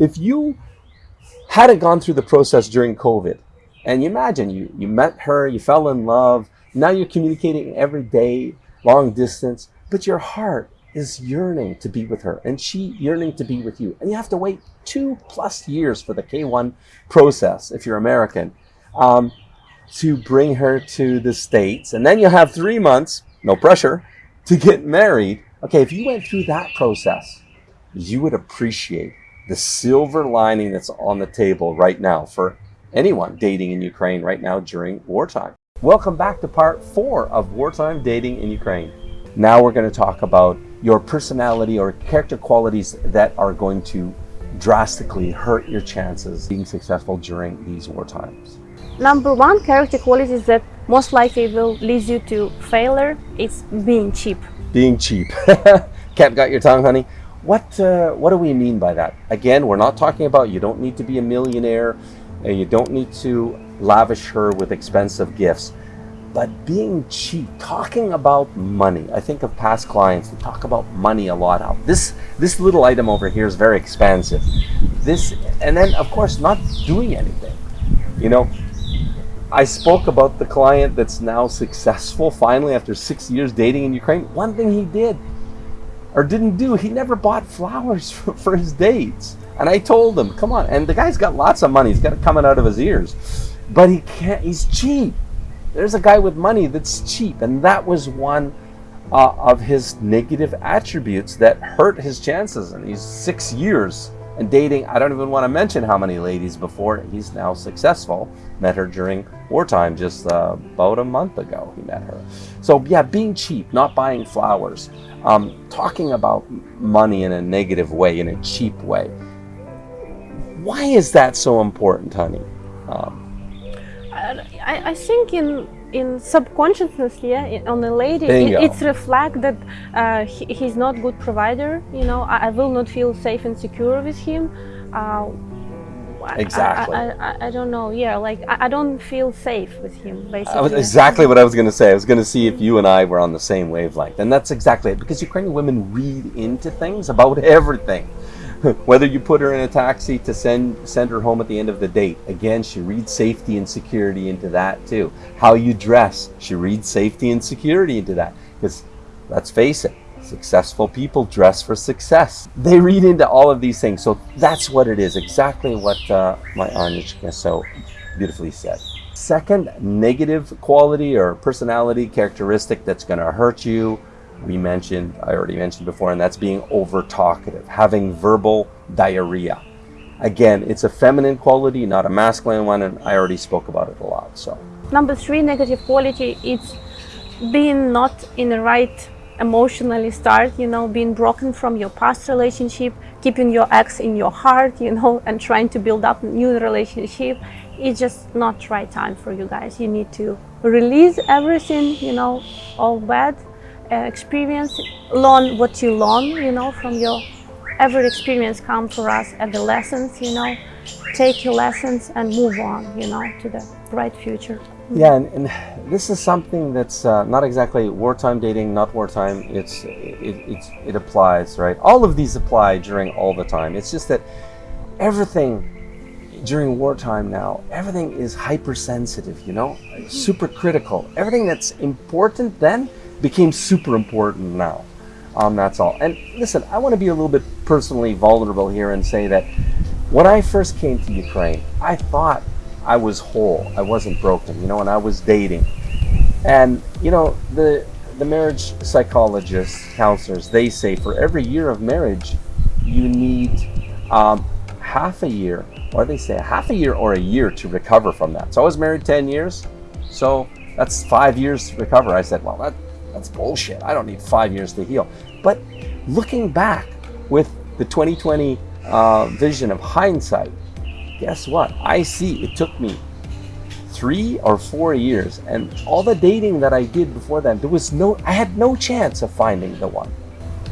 if you hadn't gone through the process during COVID, and you imagine you, you met her, you fell in love, now you're communicating every day, long distance, but your heart is yearning to be with her and she yearning to be with you. And you have to wait two plus years for the K1 process if you're American um, to bring her to the States. And then you have three months, no pressure, to get married. Okay, if you went through that process, you would appreciate the silver lining that's on the table right now for anyone dating in Ukraine right now during wartime. Welcome back to part four of wartime dating in Ukraine. Now we're going to talk about your personality or character qualities that are going to drastically hurt your chances being successful during these war times. Number one character qualities that most likely will lead you to failure is being cheap. Being cheap. Cat got your tongue, honey. What uh, what do we mean by that? Again, we're not talking about you don't need to be a millionaire, and you don't need to lavish her with expensive gifts but being cheap, talking about money. I think of past clients who talk about money a lot. How this this little item over here is very expensive. This and then of course not doing anything. You know, I spoke about the client that's now successful finally after six years dating in Ukraine. One thing he did or didn't do, he never bought flowers for, for his dates. And I told him, come on. And the guy's got lots of money. He's got it coming out of his ears. But he can't, he's cheap there's a guy with money that's cheap. And that was one uh, of his negative attributes that hurt his chances in these six years and dating. I don't even want to mention how many ladies before he's now successful. Met her during wartime just uh, about a month ago. He met her. So yeah, being cheap, not buying flowers, um, talking about money in a negative way, in a cheap way. Why is that so important, honey? Um, I, I think in in subconsciousness, yeah, on the lady, it, it's reflect that uh, he, he's not good provider. You know, I, I, will not feel safe and secure with him. Uh, exactly. I, I, I, don't know. Yeah, like I, don't feel safe with him. Basically, was exactly what I was going to say. I was going to see if you and I were on the same wavelength, and that's exactly it. Because Ukrainian women read into things about everything. Whether you put her in a taxi to send send her home at the end of the date, again, she reads safety and security into that too. How you dress, she reads safety and security into that. Because let's face it, successful people dress for success. They read into all of these things. So that's what it is, exactly what uh, my Anyushka so beautifully said. Second negative quality or personality characteristic that's going to hurt you we mentioned, I already mentioned before, and that's being over talkative, having verbal diarrhea. Again, it's a feminine quality, not a masculine one, and I already spoke about it a lot. So, number three negative quality is being not in the right emotionally start, you know, being broken from your past relationship, keeping your ex in your heart, you know, and trying to build up new relationship. It's just not right time for you guys. You need to release everything, you know, all bad uh, experience, learn what you learn, you know, from your every experience come for us at the lessons, you know, take your lessons and move on, you know, to the bright future. Yeah, and, and this is something that's uh, not exactly wartime dating, not wartime. It's it, it, it applies, right? All of these apply during all the time. It's just that everything during wartime now, everything is hypersensitive, you know, super critical. Everything that's important then became super important now. Um, that's all. And listen, I want to be a little bit personally vulnerable here and say that when I first came to Ukraine, I thought I was whole. I wasn't broken, you know, and I was dating. And, you know, the, the marriage psychologists, counselors, they say for every year of marriage, you need um, half a year, or they say half a year or a year to recover from that. So I was married 10 years, so that's five years to recover. I said, well, that, that's bullshit. I don't need five years to heal. But looking back with the 2020 uh, vision of hindsight, guess what? I see it took me three or four years and all the dating that I did before that, there was no, I had no chance of finding the one.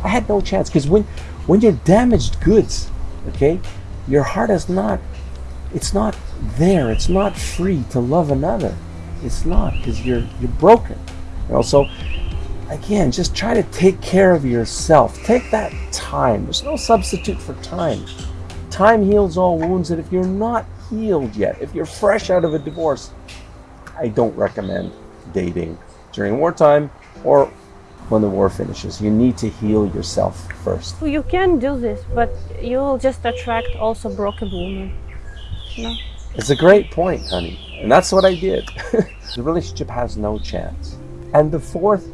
I had no chance because when, when you're damaged goods, okay, your heart is not, it's not there. It's not free to love another. It's not because you're, you're broken. You know, so again, just try to take care of yourself. Take that time. There's no substitute for time. Time heals all wounds. And if you're not healed yet, if you're fresh out of a divorce, I don't recommend dating during wartime or when the war finishes. You need to heal yourself first. You can do this, but you'll just attract also broken women. No. It's a great point, honey. And that's what I did. the relationship has no chance. And the fourth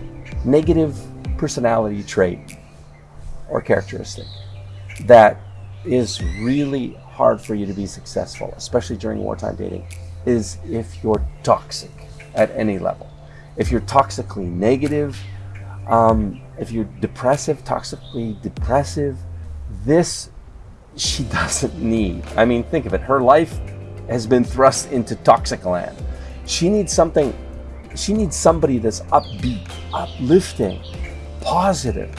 negative personality trait or characteristic that is really hard for you to be successful, especially during wartime dating, is if you're toxic at any level. If you're toxically negative, um, if you're depressive, toxically depressive, this she doesn't need. I mean, think of it. Her life has been thrust into toxic land. She needs something, she needs somebody that's upbeat, uplifting, positive.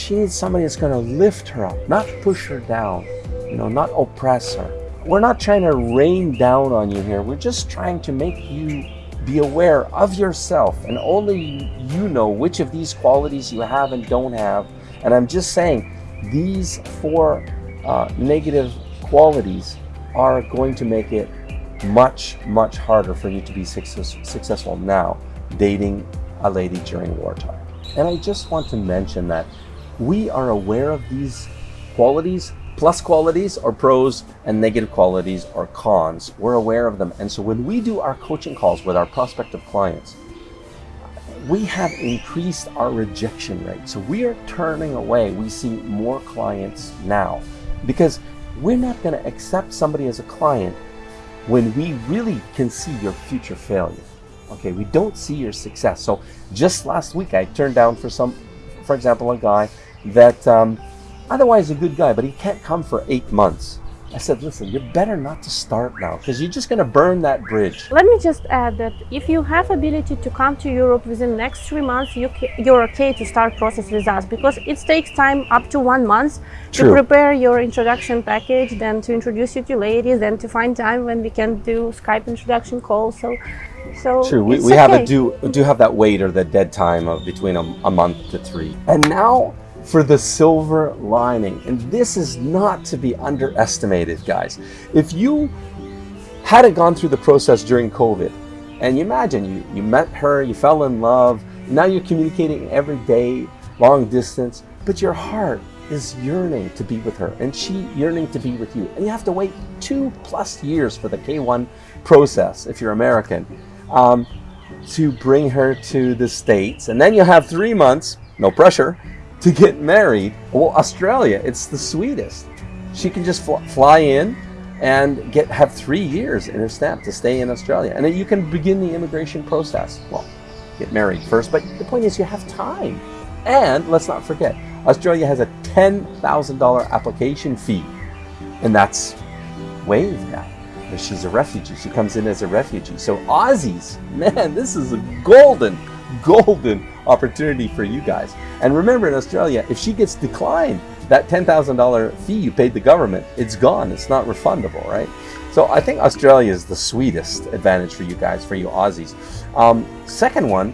She needs somebody that's going to lift her up, not push her down, you know, not oppress her. We're not trying to rain down on you here. We're just trying to make you be aware of yourself and only you know which of these qualities you have and don't have. And I'm just saying these four uh, negative qualities are going to make it much, much harder for you to be success successful now dating a lady during wartime. And I just want to mention that we are aware of these qualities, plus qualities or pros and negative qualities or cons. We're aware of them. And so when we do our coaching calls with our prospective clients, we have increased our rejection rate. So we are turning away. We see more clients now because we're not going to accept somebody as a client when we really can see your future failure. Okay, we don't see your success. So just last week, I turned down for some, for example, a guy that um, otherwise a good guy, but he can't come for eight months. I said, listen, you're better not to start now because you're just going to burn that bridge. Let me just add that if you have ability to come to Europe within the next three months, you you're okay to start process with us because it takes time up to one month True. to prepare your introduction package, then to introduce you to ladies, then to find time when we can do Skype introduction calls. So, so True, we, we okay. have a do do have that wait or the dead time of between a, a month to three. And now for the silver lining. And this is not to be underestimated, guys. If you hadn't gone through the process during COVID, and you imagine you, you met her, you fell in love, now you're communicating every day, long distance, but your heart is yearning to be with her and she yearning to be with you. And you have to wait two plus years for the K1 process if you're American um, to bring her to the States. And then you have three months, no pressure, to get married. Well, Australia, it's the sweetest. She can just fl fly in and get have three years in her stamp to stay in Australia. And then you can begin the immigration process. Well, get married first, but the point is you have time. And let's not forget, Australia has a $10,000 application fee, and that's waived now. She's a refugee. She comes in as a refugee. So Aussies, man, this is a golden, golden opportunity for you guys. And remember in Australia, if she gets declined, that $10,000 fee you paid the government, it's gone. It's not refundable, right? So I think Australia is the sweetest advantage for you guys, for you Aussies. Um, second one,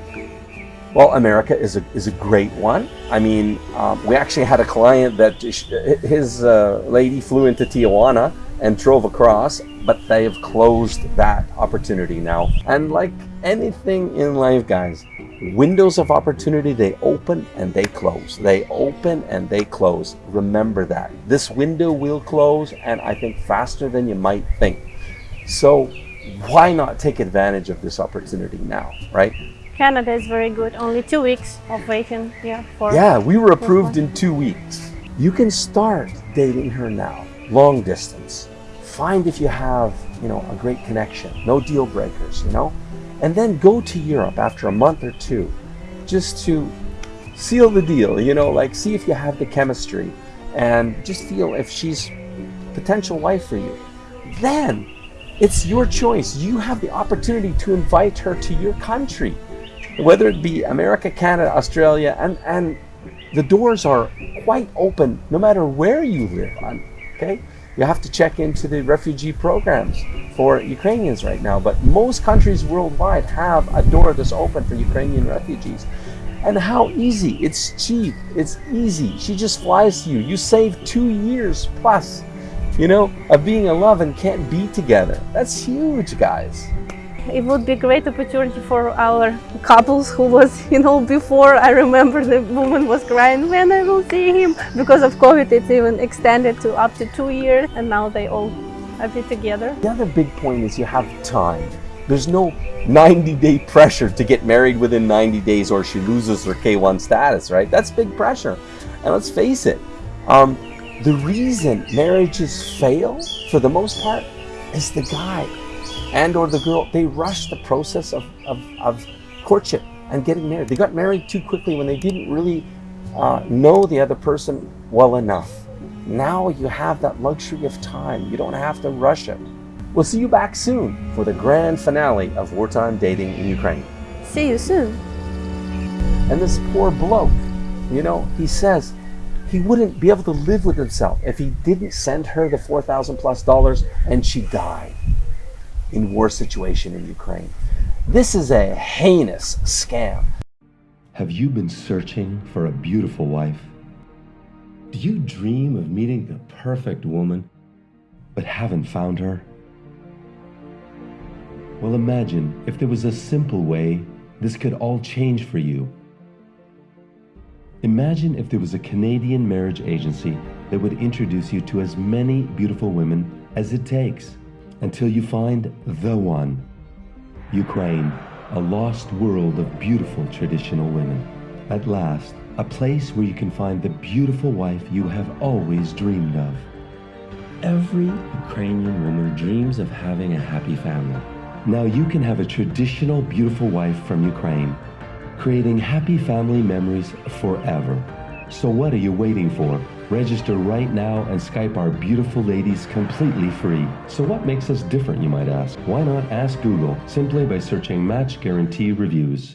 well, America is a, is a great one. I mean, um, we actually had a client that his uh, lady flew into Tijuana and drove across, but they have closed that opportunity now. And like anything in life, guys, windows of opportunity, they open and they close. They open and they close. Remember that. This window will close, and I think faster than you might think. So why not take advantage of this opportunity now, right? Canada is very good. Only two weeks of waiting. Yeah, for yeah, we were approved in two weeks. You can start dating her now, long distance. Find if you have, you know, a great connection. No deal breakers, you know and then go to Europe after a month or two just to seal the deal, you know, like see if you have the chemistry and just feel if she's potential wife for you. Then it's your choice. You have the opportunity to invite her to your country, whether it be America, Canada, Australia, and, and the doors are quite open no matter where you live. Okay? You have to check into the refugee programs for Ukrainians right now, but most countries worldwide have a door that's open for Ukrainian refugees. And how easy, it's cheap, it's easy. She just flies to you. You save two years plus you know, of being in love and can't be together. That's huge, guys. It would be a great opportunity for our couples who was, you know, before I remember the woman was crying when I will see him. Because of COVID, it's even extended to up to two years and now they all have it together. The other big point is you have time. There's no 90 day pressure to get married within 90 days or she loses her K1 status, right? That's big pressure. And let's face it, um, the reason marriages fail for the most part is the guy and or the girl. They rush the process of, of, of courtship and getting married. They got married too quickly when they didn't really uh, know the other person well enough. Now you have that luxury of time. You don't have to rush it. We'll see you back soon for the grand finale of wartime dating in Ukraine. See you soon. And this poor bloke, you know, he says he wouldn't be able to live with himself if he didn't send her the 4,000 plus dollars and she died in war situation in Ukraine. This is a heinous scam. Have you been searching for a beautiful wife? Do you dream of meeting the perfect woman, but haven't found her? Well, imagine if there was a simple way this could all change for you. Imagine if there was a Canadian marriage agency that would introduce you to as many beautiful women as it takes until you find the one. Ukraine, a lost world of beautiful traditional women. At last, a place where you can find the beautiful wife you have always dreamed of. Every Ukrainian woman dreams of having a happy family. Now you can have a traditional beautiful wife from Ukraine, creating happy family memories forever. So what are you waiting for? Register right now and Skype our beautiful ladies completely free. So what makes us different, you might ask? Why not ask Google simply by searching Match Guarantee Reviews?